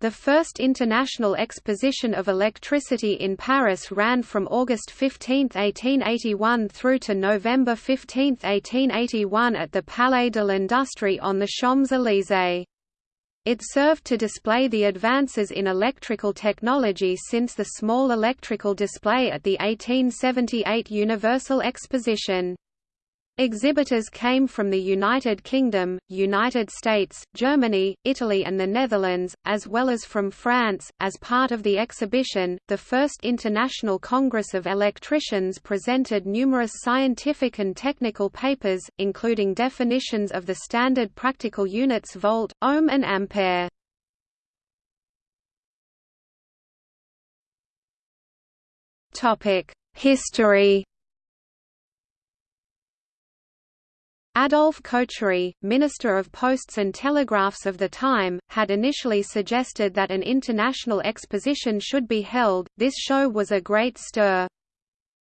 The first International Exposition of Electricity in Paris ran from August 15, 1881 through to November 15, 1881 at the Palais de l'Industrie on the Champs-Élysées. It served to display the advances in electrical technology since the small electrical display at the 1878 Universal Exposition. Exhibitors came from the United Kingdom, United States, Germany, Italy, and the Netherlands, as well as from France. As part of the exhibition, the First International Congress of Electricians presented numerous scientific and technical papers, including definitions of the standard practical units volt, ohm, and ampere. History Adolphe Cochery, Minister of Posts and Telegraphs of the time, had initially suggested that an international exposition should be held. This show was a great stir.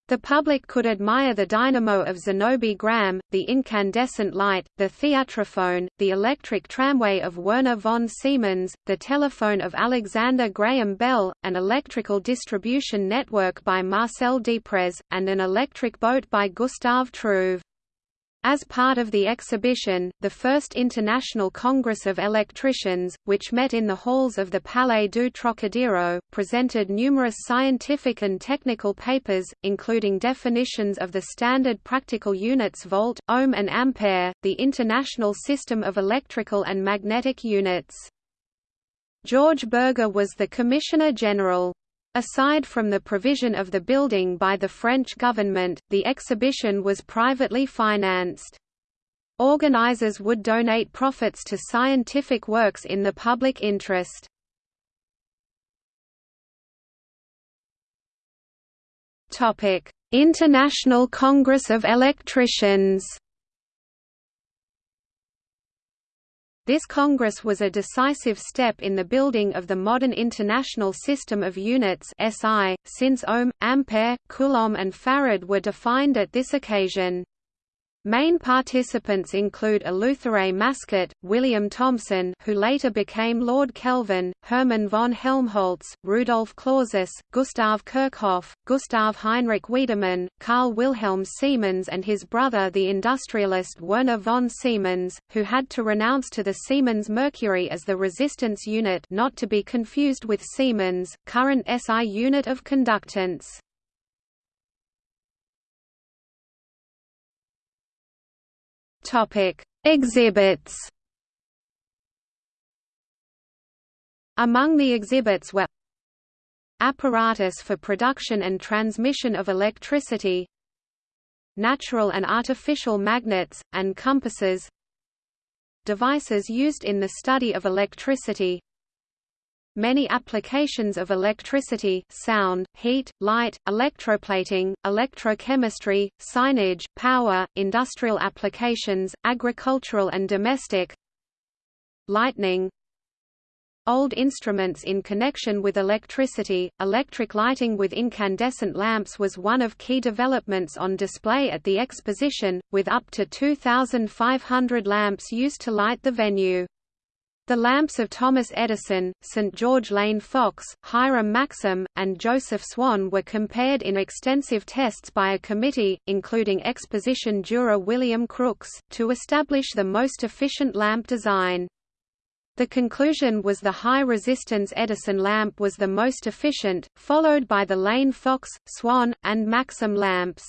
The public could admire the dynamo of Zénobe Gramme, the incandescent light, the theatrophone, the electric tramway of Werner von Siemens, the telephone of Alexander Graham Bell, an electrical distribution network by Marcel Deprez, and an electric boat by Gustave Trouve. As part of the exhibition, the First International Congress of Electricians, which met in the halls of the Palais du Trocadero, presented numerous scientific and technical papers, including definitions of the standard practical units volt, ohm and ampere, the international system of electrical and magnetic units. George Berger was the Commissioner General. Aside from the provision of the building by the French government, the exhibition was privately financed. Organizers would donate profits to scientific works in the public interest. International Congress of Electricians This Congress was a decisive step in the building of the modern international system of units SI, since ohm, ampere, coulomb and farad were defined at this occasion. Main participants include Eleuthère Mascart, William Thomson who later became Lord Kelvin, Hermann von Helmholtz, Rudolf Clausius, Gustav Kirchhoff, Gustav Heinrich Wiedemann, Carl Wilhelm Siemens and his brother the industrialist Werner von Siemens, who had to renounce to the Siemens Mercury as the resistance unit not to be confused with Siemens, current SI unit of conductance. Topic: Exhibits. Among the exhibits were apparatus for production and transmission of electricity, natural and artificial magnets, and compasses, devices used in the study of electricity, Many applications of electricity sound, heat, light, electroplating, electrochemistry, signage, power, industrial applications, agricultural and domestic Lightning Old instruments in connection with electricity, electric lighting with incandescent lamps was one of key developments on display at the exposition, with up to 2,500 lamps used to light the venue. The lamps of Thomas Edison, St. George Lane Fox, Hiram Maxim, and Joseph Swan were compared in extensive tests by a committee, including exposition juror William Crookes, to establish the most efficient lamp design. The conclusion was the high-resistance Edison lamp was the most efficient, followed by the Lane Fox, Swan, and Maxim lamps.